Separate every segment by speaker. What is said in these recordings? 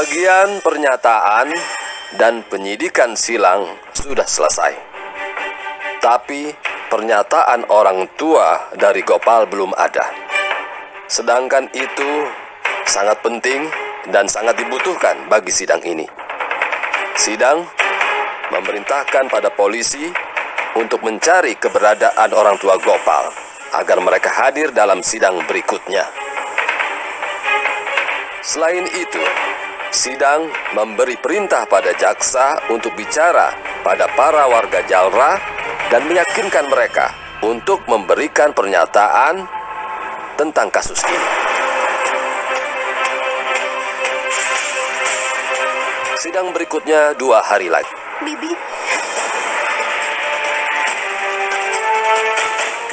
Speaker 1: Bagian pernyataan dan penyidikan silang sudah selesai. Tapi pernyataan orang tua dari Gopal belum ada. Sedangkan itu sangat penting dan sangat dibutuhkan bagi sidang ini. Sidang memerintahkan pada polisi untuk mencari keberadaan orang tua Gopal agar mereka hadir dalam sidang berikutnya. Selain itu, sidang memberi perintah pada jaksa untuk bicara pada para warga Jalra dan meyakinkan mereka untuk memberikan pernyataan tentang kasus ini. Sidang berikutnya dua hari lagi.
Speaker 2: Bibi.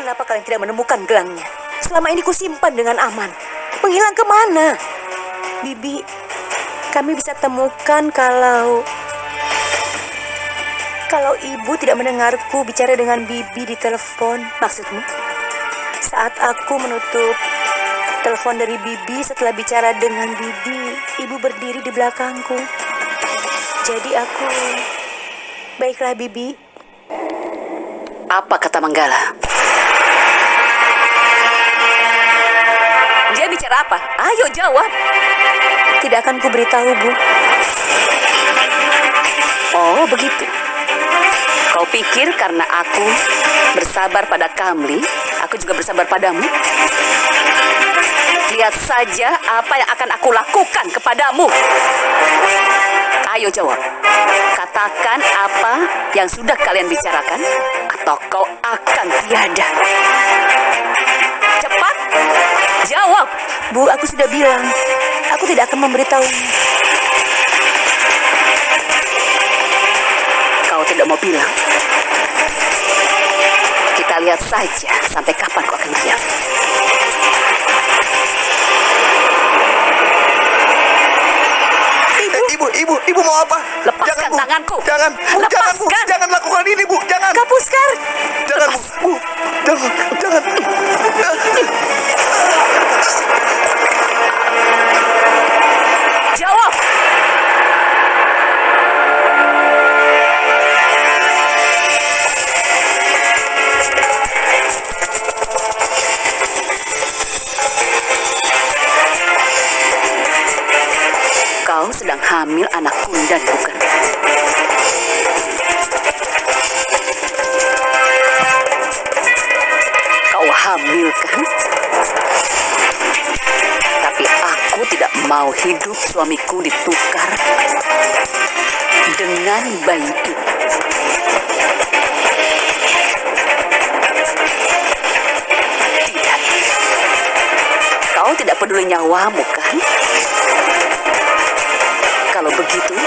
Speaker 2: Kenapa kalian tidak menemukan gelangnya? Selama ini kusimpan dengan aman. Menghilang ke mana? Bibi, kami bisa temukan kalau... Kalau ibu tidak mendengarku bicara dengan Bibi di telepon, maksudmu? Saat aku menutup telepon dari Bibi setelah bicara dengan Bibi, ibu berdiri di belakangku. Jadi aku... Baiklah, Bibi.
Speaker 3: Apa kata Manggala? Dia bicara apa? Ayo jawab.
Speaker 2: Tidak akan ku beritahu, Bu.
Speaker 3: Oh, begitu. Kau pikir karena aku bersabar pada Kamli, aku juga bersabar padamu? Lihat saja apa yang akan aku lakukan kepadamu. Ayo jawab. Katakan apa yang sudah kalian bicarakan atau kau akan tiada. Cepat. Jawab.
Speaker 2: Bu, aku sudah bilang. Aku tidak akan memberitahunya.
Speaker 3: Kau tidak mau bilang. Kita lihat saja sampai kapan kau akan diam.
Speaker 4: Ibu, ibu, ibu, ibu mau apa?
Speaker 3: Lepaskan
Speaker 4: jangan, Bu.
Speaker 3: tanganku.
Speaker 4: Jangan, jangan, Bu.
Speaker 3: Lepaskan.
Speaker 4: Jangan lakukan ini, Bu. Jangan.
Speaker 2: Kapuskar!
Speaker 4: Jangan, Bu. Bu. Jangan, jangan.
Speaker 3: Triệu không Kau sedang hamil anak kundan, bukan? Mau hidup suamiku ditukar dengan bayi itu. Tidak. Kau tidak peduli nyawamu, kan? Kalau begitu,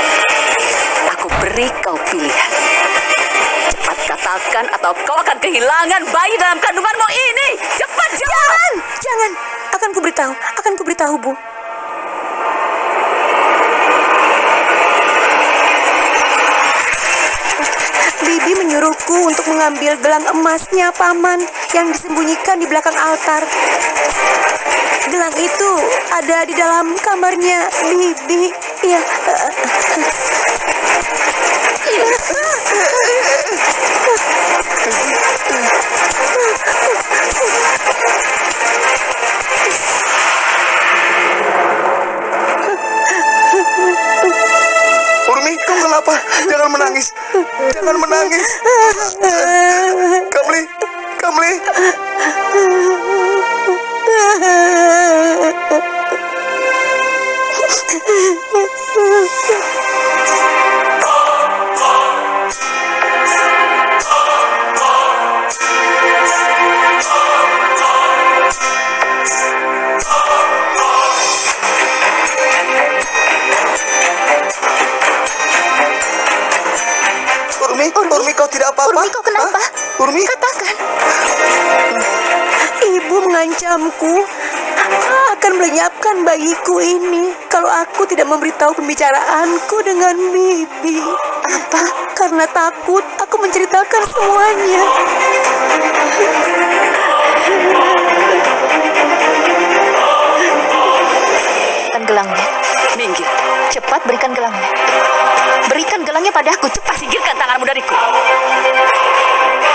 Speaker 3: aku beri kau pilihan. Cepat katakan atau kau akan kehilangan bayi dalam kandunganmu ini. Cepat.
Speaker 2: Jangan! Jangan! Akan ku beritahu. Akan ku beritahu, Bu. Bibi menyuruhku untuk mengambil gelang emasnya, Paman, yang disembunyikan di belakang altar. Gelang itu ada di dalam kamarnya Bibi. Ya,
Speaker 4: kenapa? Jangan menangis. Jangan menangis. Kamli, Kamli. Urmi, Urmi, kau tidak apa-apa?
Speaker 2: Urmi, kau kenapa?
Speaker 4: Hah? Urmi?
Speaker 2: Katakan. Ibu mengancamku akan melenyapkan bayiku ini kalau aku tidak memberitahu pembicaraanku dengan Bibi. Apa? Karena takut aku menceritakan semuanya.
Speaker 3: Kan gelangnya. Minggir. Cepat gelangnya padaku. Cepat singkirkan tanganmu dariku.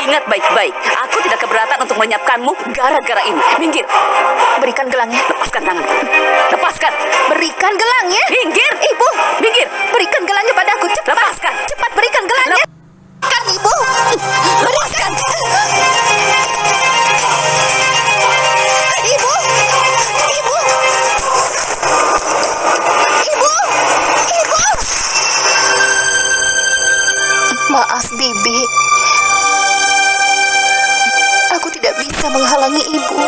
Speaker 3: Ingat baik-baik, aku tidak keberatan untuk menyiapkanmu gara-gara ini. Minggir.
Speaker 5: Berikan gelangnya.
Speaker 3: Lepaskan tanganmu. Lepaskan.
Speaker 5: Berikan gelangnya.
Speaker 3: Minggir.
Speaker 5: Ibu,
Speaker 3: Minggir.
Speaker 5: berikan gelangnya padaku. Cepat.
Speaker 3: Lepaskan.
Speaker 5: Cepat berikan gelangnya. Kan ibu. Bisa menghalangi ibu.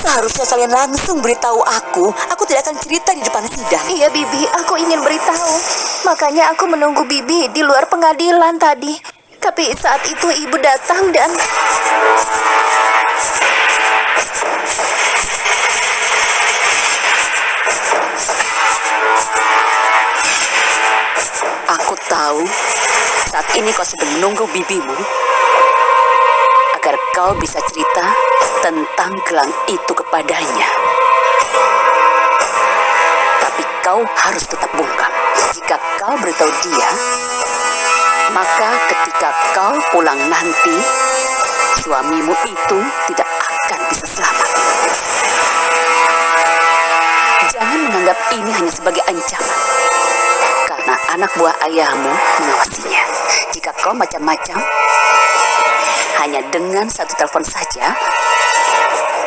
Speaker 6: Seharusnya kalian langsung beritahu aku. Aku tidak akan cerita di depan sidang.
Speaker 5: Iya, Bibi, aku ingin beritahu. Makanya aku menunggu Bibi di luar pengadilan tadi. Tapi saat itu ibu datang dan
Speaker 3: Aku tahu saat ini kau sedang menunggu bibimu agar kau bisa cerita tentang gelang itu kepadanya. Tapi kau harus tetap bungkam. Jika kau beritahu dia, maka ketika kau pulang nanti, suamimu itu tidak akan bisa selamat. Jangan menganggap ini hanya sebagai ancaman karena anak buah ayahmu mengawasinya. Jika kau macam-macam, hanya dengan satu telepon saja,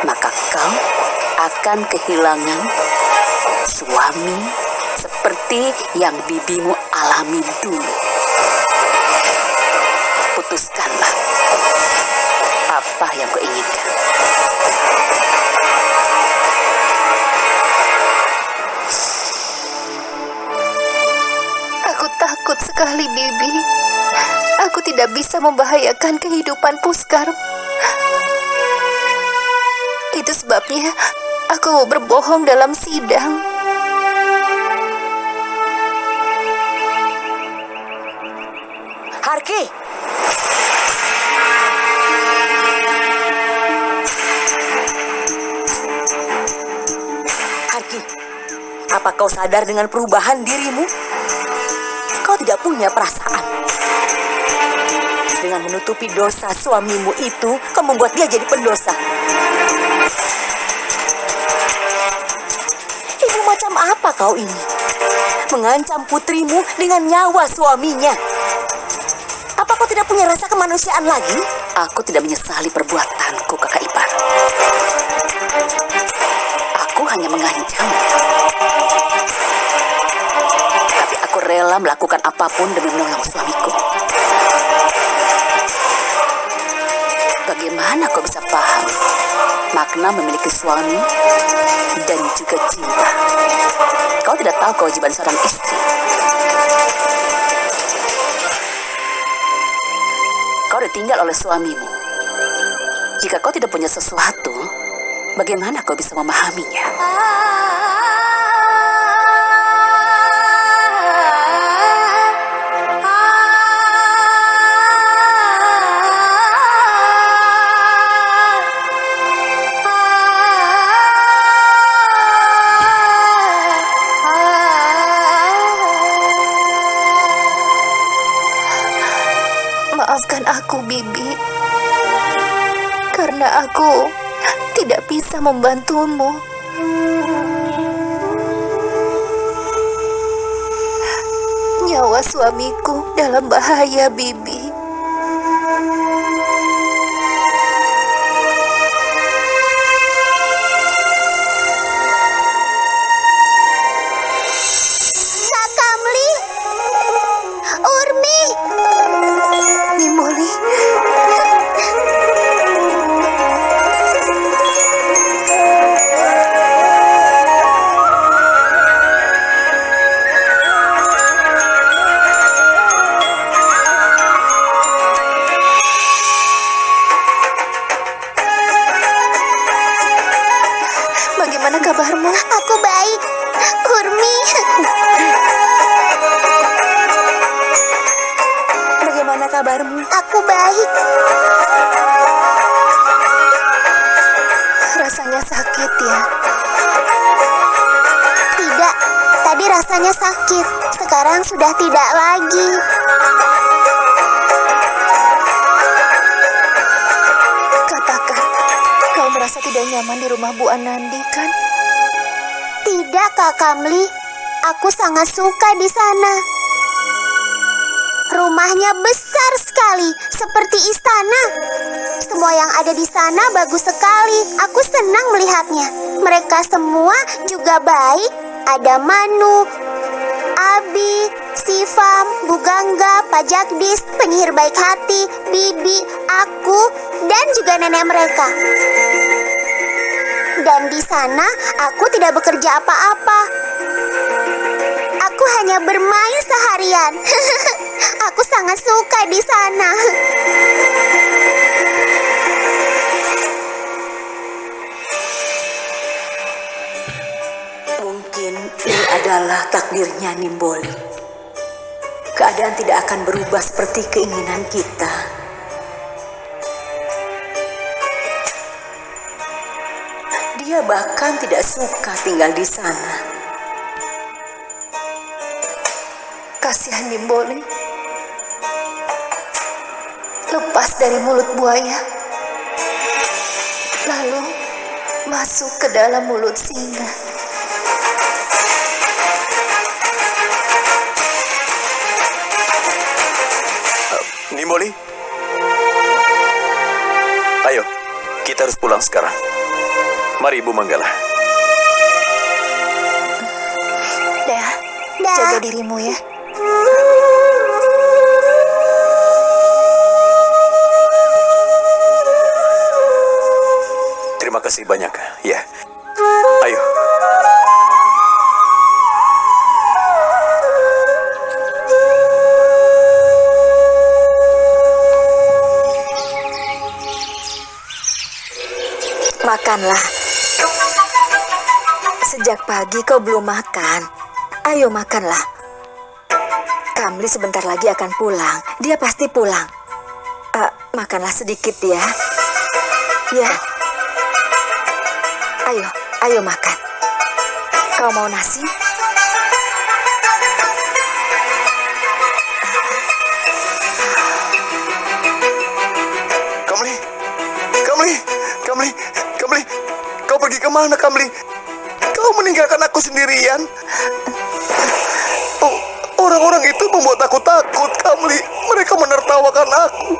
Speaker 3: maka kau akan kehilangan suami seperti yang bibimu alami dulu. Putuskanlah apa yang kau inginkan.
Speaker 5: Tidak bisa membahayakan kehidupan Puskar. Itu sebabnya aku berbohong dalam sidang.
Speaker 6: Harki! Harki, apa kau sadar dengan perubahan dirimu? Kau tidak punya perasaan. Dengan menutupi dosa suamimu itu, kau membuat dia jadi pendosa. Ibu macam apa kau ini? Mengancam putrimu dengan nyawa suaminya. Apa kau tidak punya rasa kemanusiaan lagi?
Speaker 3: Aku tidak menyesali perbuatanku, kakak ipar. Aku hanya mengancam. Tapi aku rela melakukan apa pun demi menolong suamiku. Bagaimana kau bisa paham makna memiliki suami dan juga cinta? Kau tidak tahu kewajiban seorang istri. Kau ditinggal oleh suamimu. Jika kau tidak punya sesuatu, bagaimana kau bisa memahaminya?
Speaker 5: Aku, Bibi. Karena aku tidak bisa membantumu. Nyawa suamiku dalam bahaya, Bibi. Aku baik. Rasanya sakit ya? Tidak. Tadi rasanya
Speaker 7: sakit. Sekarang sudah tidak lagi.
Speaker 5: Katakan, kau merasa tidak nyaman di rumah Bu Anandi kan?
Speaker 7: Tidak, Kak Kamli. Aku sangat suka di sana. Rumahnya besar seperti istana. Semua yang ada di sana bagus sekali. Aku senang melihatnya. Mereka semua juga baik. Ada Manu, Abi, Sifam, Bugangga, Pajakdis, penyihir baik hati, Bibi, aku, dan juga nenek mereka. Dan di sana aku tidak bekerja apa-apa. Aku hanya bermain seharian. aku sangat suka di sana.
Speaker 5: Mungkin ini adalah takdirnya Nimboli. Keadaan tidak akan berubah seperti keinginan kita. Dia bahkan tidak suka tinggal di sana. Kasihan Nimboli. Lepas dari mulut buaya. Lalu masuk ke dalam mulut singa.
Speaker 4: Nimboli. Ayo, kita harus pulang sekarang. Mari Ibu Manggala.
Speaker 5: Dah,
Speaker 7: Dah.
Speaker 5: jaga dirimu ya.
Speaker 4: Kasih banyak. Ya. Ayo.
Speaker 5: Makanlah. Sejak pagi kau belum makan. Ayo makanlah. Kamli sebentar lagi akan pulang. Dia pasti pulang. Ah, makanlah sedikit ya. Ya. Ayo, ayo makan. Kau mau nasi?
Speaker 4: Kamli. Kamli. Kamli. Kamli. Kau pergi ke mana, Kamli? Kau meninggalkan aku sendirian. Oh, orang-orang itu membuat aku takut, Kamli. Mereka menertawakan aku.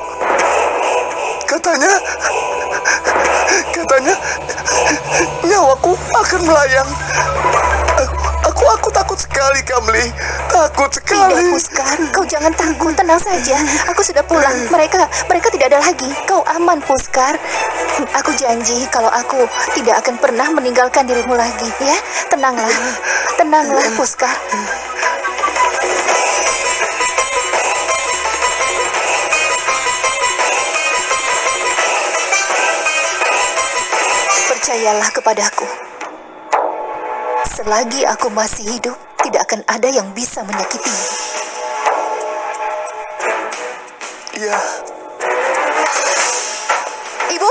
Speaker 4: Katanya, katanya, nyawaku akan melayang. Aku, aku takut sekali, Kamli. Takut sekali.
Speaker 5: Tidak, Puskar. Kau jangan takut, tenang saja. Aku sudah pulang. Mereka, mereka tidak ada lagi. Kau aman, Puskar. Aku janji kalau aku tidak akan pernah meninggalkan dirimu lagi, ya. Tenanglah, tenanglah, Puskar. Percayalah kepadaku. Selagi aku masih hidup, tidak akan ada yang bisa menyakitimu.
Speaker 4: Iya.
Speaker 5: Ibu,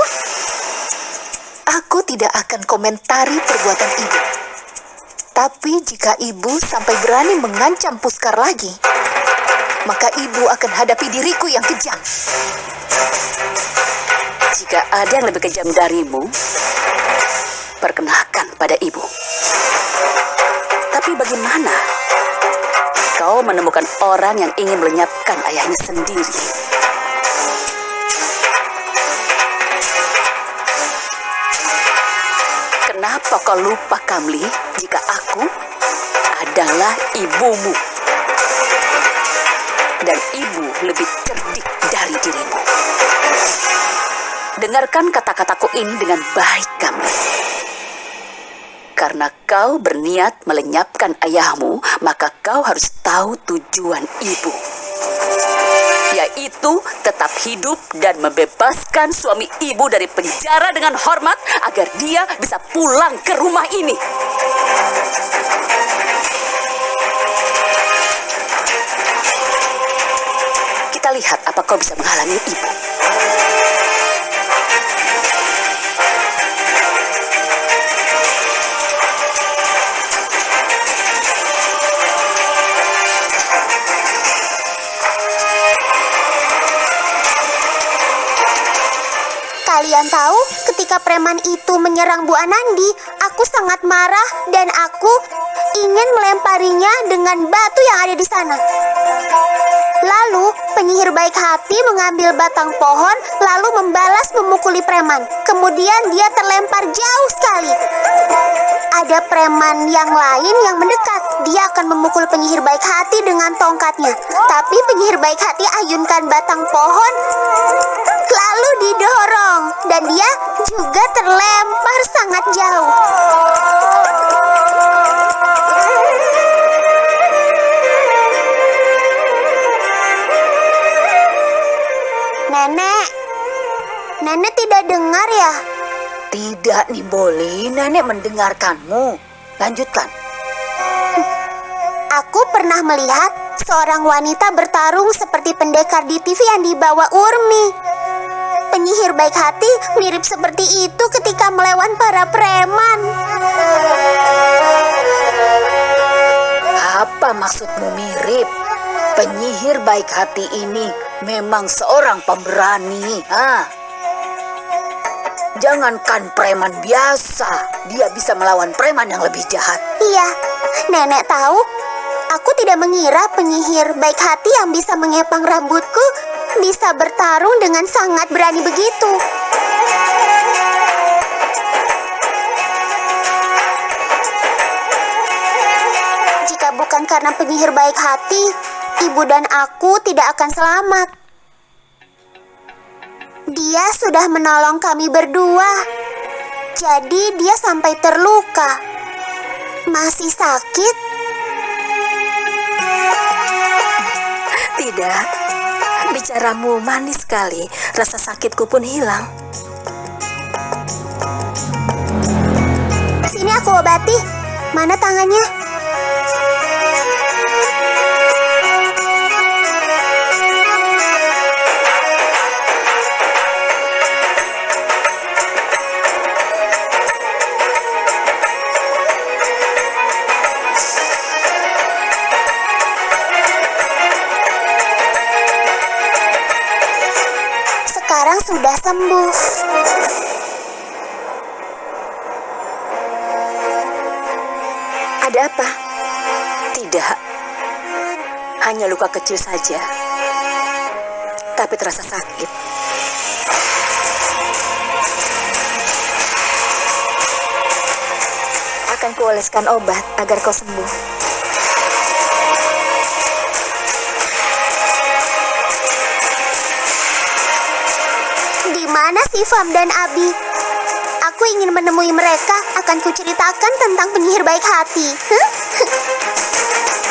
Speaker 5: aku tidak akan komentari perbuatan ibu. Tapi jika ibu sampai berani mengancam Puskar lagi, maka ibu akan hadapi diriku yang kejam.
Speaker 3: Jika ada yang lebih kejam darimu, perkenalkan pada ibu. Tapi bagaimana kau menemukan orang yang ingin melenyapkan ayahnya sendiri? Kenapa kau lupa, Kamli, jika aku adalah ibumu? Dan ibu lebih cerdik dari dirimu. Dengarkan kata-kataku ini dengan baik, Kamli. Karena kau berniat melenyapkan ayahmu, maka kau harus tahu tujuan ibu. Yaitu tetap hidup dan membebaskan suami ibu dari penjara dengan hormat agar dia bisa pulang ke rumah ini. Lihat apa kau bisa menghalangi ibu.
Speaker 7: Kalian tahu, ketika preman itu menyerang Bu Anandi, aku sangat marah dan aku ingin melemparinya dengan batu yang ada di sana. Lalu, penyihir baik hati mengambil batang pohon lalu membalas memukuli preman. Kemudian dia terlempar jauh sekali. Ada preman yang lain yang mendekat. Dia akan memukul penyihir baik hati dengan tongkatnya. Tapi penyihir baik hati ayunkan batang pohon lalu didorong dan dia juga terlempar sangat jauh. Tidak dengar ya?
Speaker 8: Tidak, Nimboli. Nenek mendengarkanmu. Lanjutkan.
Speaker 7: Aku pernah melihat seorang wanita bertarung seperti pendekar di TV yang dibawa Urmi. Penyihir baik hati mirip seperti itu ketika melawan para preman.
Speaker 8: Apa maksudmu mirip? Penyihir baik hati ini memang seorang pemberani. Ah. Jangankan preman biasa, dia bisa melawan preman yang lebih jahat.
Speaker 7: Iya, nenek tahu. Aku tidak mengira penyihir baik hati yang bisa mengepang rambutku bisa bertarung dengan sangat berani begitu. Jika bukan karena penyihir baik hati, ibu dan aku tidak akan selamat. Dia sudah menolong kami berdua. Jadi dia sampai terluka. Masih sakit?
Speaker 9: Tidak. Bicaramu manis sekali. Rasa sakitku pun hilang.
Speaker 7: Sini aku obati. Mana tangannya?
Speaker 9: Luka kecil saja. Tapi terasa sakit. Akan kuoleskan obat agar kau sembuh.
Speaker 7: Di mana si Fam dan Abi? Aku ingin menemui mereka. Akan kuceritakan tentang penyihir baik hati.